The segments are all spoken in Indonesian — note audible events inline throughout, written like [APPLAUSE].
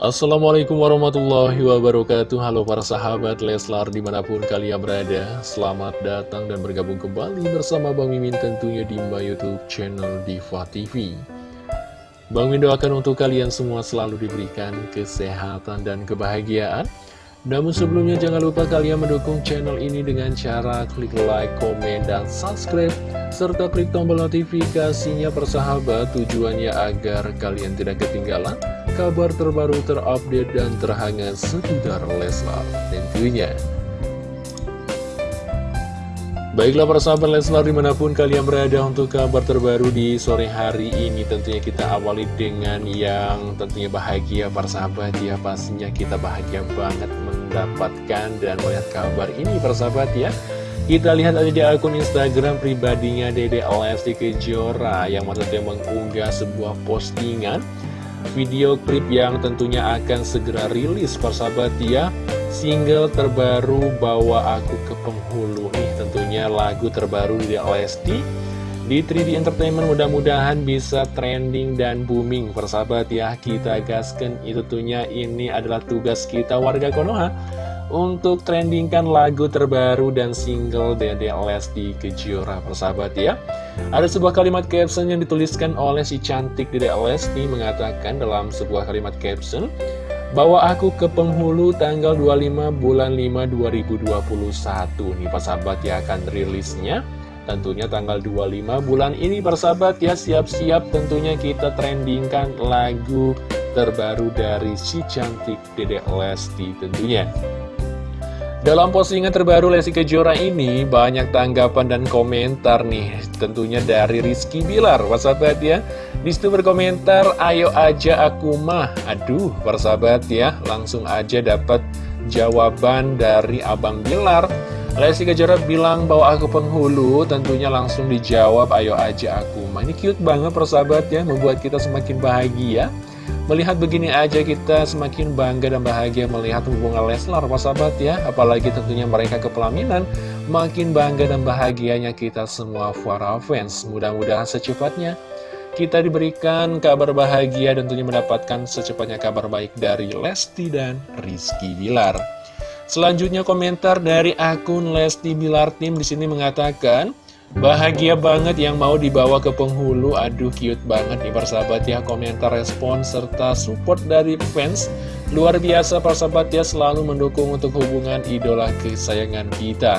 Assalamualaikum warahmatullahi wabarakatuh. Halo para sahabat Leslar di mana pun kalian berada Selamat datang dan bergabung kembali bersama Bang Mimin tentunya di my youtube channel Diva TV Bang Mimin doakan untuk kalian semua selalu diberikan kesehatan dan kebahagiaan. Namun sebelumnya jangan lupa kalian mendukung channel ini dengan cara klik like, komen, dan subscribe serta klik tombol notifikasinya persahabat tujuannya agar kalian tidak ketinggalan kabar terbaru terupdate dan terhangat seputar Leslar tentunya. Baiklah para sahabat Leslar di mana pun kalian berada untuk kabar terbaru di sore hari ini Tentunya kita awali dengan yang tentunya bahagia para sahabat ya Pastinya kita bahagia banget mendapatkan dan melihat kabar ini para sahabat ya Kita lihat aja di akun Instagram pribadinya Dede Lesti Kejora Yang maksudnya mengunggah sebuah postingan Video klip yang tentunya akan segera rilis para sahabat ya. Single terbaru Bawa Aku ke Penghulu. Nih tentunya lagu terbaru di Lesti di 3D Entertainment mudah-mudahan bisa trending dan booming persahabat ya. Kita gaskan. Itu tentunya ini adalah tugas kita warga Konoha untuk trendingkan lagu terbaru dan single Dede Lesti Kejora persahabat ya. Ada sebuah kalimat caption yang dituliskan oleh si cantik Dede Lesti mengatakan dalam sebuah kalimat caption Bawa aku ke penghulu tanggal 25 bulan 5 2021 nih persahabat ya akan rilisnya Tentunya tanggal 25 bulan ini persahabat ya. Siap-siap tentunya kita trendingkan lagu terbaru dari si cantik Dedek Lesti tentunya dalam postingan terbaru Lesti Kejora ini banyak tanggapan dan komentar nih tentunya dari Rizky Bilar. Persahabat ya? Di situ berkomentar ayo aja aku mah. Aduh persahabat ya? Langsung aja dapat jawaban dari Abang Bilar. Lesti Kejora bilang bahwa aku penghulu tentunya langsung dijawab ayo aja aku mah. Ini cute banget persahabat ya membuat kita semakin bahagia Melihat begini aja kita semakin bangga dan bahagia melihat hubungan Leslar persahabat ya Apalagi tentunya mereka kepelaminan Makin bangga dan bahagianya kita semua para fans Mudah-mudahan secepatnya kita diberikan kabar bahagia dan tentunya mendapatkan secepatnya kabar baik dari Lesti dan Rizky Bilar. Selanjutnya komentar dari akun Lesti Bilar Tim di sini mengatakan Bahagia banget yang mau dibawa ke penghulu. Aduh cute banget nih persahabat ya Komentar respon serta support dari fans. Luar biasa persahabat ya Selalu mendukung untuk hubungan idola kesayangan kita.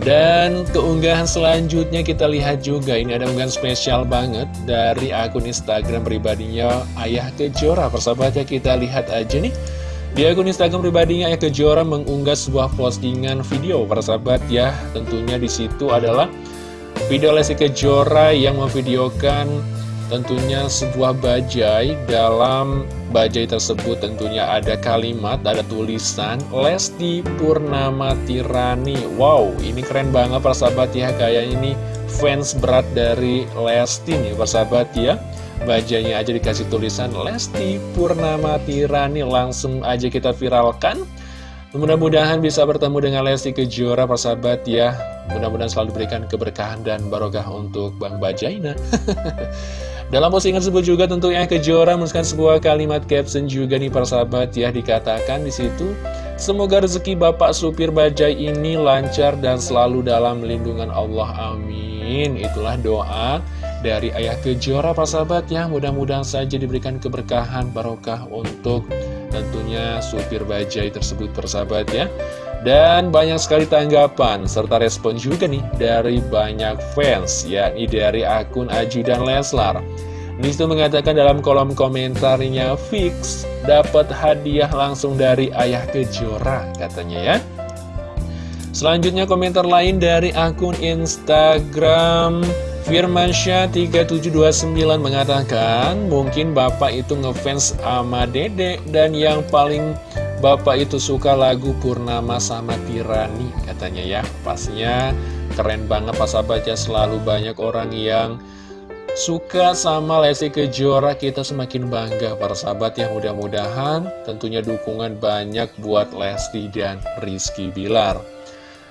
Dan keunggahan selanjutnya kita lihat juga. Ini ada unggahan spesial banget dari akun Instagram pribadinya Ayah Kejora. Persahabatnya kita lihat aja nih di akun Instagram pribadinya Ayah Kejora mengunggah sebuah postingan video. Para sahabat ya. Tentunya di situ adalah video Lesti Kejora yang memvideokan tentunya sebuah bajai. Dalam bajai tersebut tentunya ada kalimat, ada tulisan Lesti Purnama Tirani. Wow, ini keren banget para sahabat ya, kayak ini fans berat dari Lesti nih para sahabat ya Bajanya aja dikasih tulisan Lesti Purnama Tirani Langsung aja kita viralkan. Mudah-mudahan bisa bertemu dengan Lesti Kejora persahabat ya. Mudah-mudahan selalu diberikan keberkahan dan barokah untuk Bang Bajaina [LAUGHS] Dalam postingan tersebut juga tentunya Kejora menuliskan sebuah kalimat caption juga nih persahabat ya. Dikatakan di situ Semoga rezeki Bapak Supir Bajai ini lancar dan selalu dalam lindungan Allah. Amin. Itulah doa dari Ayah Kejora Pak sahabat ya. Mudah-mudahan saja diberikan keberkahan barokah untuk tentunya supir bajai tersebut persahabat ya. Dan banyak sekali tanggapan serta respon juga nih dari banyak fans yakni dari akun Ajudan Leslar. Di situ mengatakan dalam kolom komentarnya fix dapat hadiah langsung dari Ayah Kejora katanya ya. Selanjutnya komentar lain dari akun Instagram Firmansyah3729 mengatakan mungkin bapak itu ngefans sama dedek dan yang paling bapak itu suka lagu Purnama sama Tirani katanya ya. Pastinya keren banget pas sahabatnya selalu banyak orang yang suka sama Lesti Kejora. Kita semakin bangga para sahabat ya. Mudah-mudahan tentunya dukungan banyak buat Lesti dan Rizky Bilar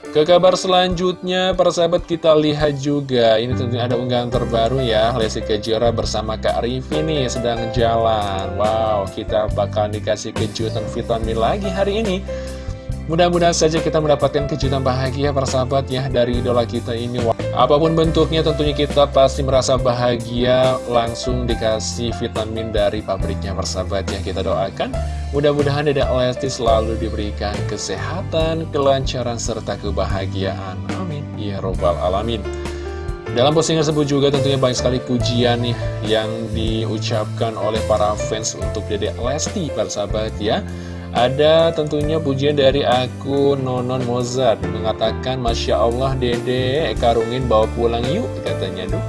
Ke kabar selanjutnya, para sahabat kita lihat juga, ini tentunya ada unggahan terbaru ya, Lesti Kejora bersama Kak Rivi nih sedang jalan. Wow, kita bakal dikasih kejutan vitamin lagi hari ini. Mudah-mudahan saja kita mendapatkan kejutan bahagia para sahabat ya dari idola kita ini. Apa pun bentuknya tentunya kita pasti merasa bahagia. Langsung dikasih vitamin dari pabriknya para sahabat ya Kita doakan. Mudah-mudahan Dedek Lesti selalu diberikan kesehatan, kelancaran, serta kebahagiaan. Amin. Ya Robbal Alamin. Dalam postingan tersebut juga tentunya banyak sekali pujian nih yang diucapkan oleh para fans untuk Dedek Lesti, para sahabat ya. Ada tentunya pujian dari akun Nonon Mozart. Mengatakan Masya Allah dede karungin bawa pulang yuk katanya. Duh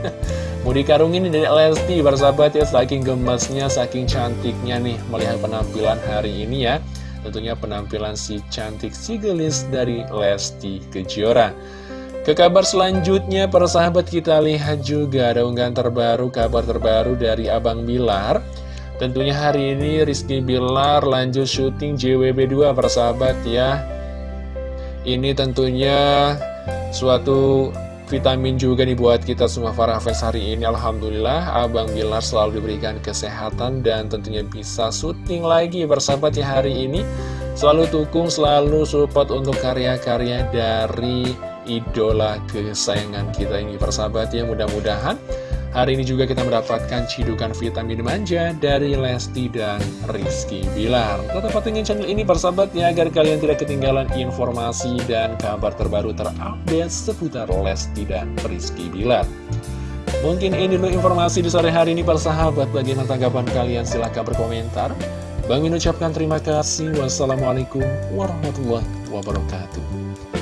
[LAUGHS] Mau dikarungin dari Lesti bersahabat ya Saking gemasnya, saking cantiknya nih Melihat penampilan hari ini ya. Tentunya penampilan si cantik si gelis dari Lesti Kejora. Ke kabar selanjutnya, para sahabat kita lihat juga ada unggahan terbaru, kabar terbaru dari Abang Bilar Tentunya hari ini Rizky Bilar lanjut syuting JWB2 persahabat ya. Ini tentunya suatu vitamin juga dibuat kita semua para fans hari ini Alhamdulillah. Abang Bilar selalu diberikan kesehatan dan tentunya bisa syuting lagi persahabat ya hari ini. Selalu dukung, selalu support untuk karya-karya dari idola kesayangan kita ini persahabat ya. Mudah-mudahan Hari ini juga kita mendapatkan cidukan vitamin manja dari Lesti dan Rizky Bilar. Tetap pantengin channel ini persahabat ya, agar kalian tidak ketinggalan informasi dan kabar terbaru terupdate seputar Lesti dan Rizky Bilar. Mungkin ini dulu informasi di sore hari ini persahabat. Bagaimana tanggapan kalian? Silahkan berkomentar. Bang Min ucapkan terima kasih. Wassalamualaikum warahmatullahi wabarakatuh.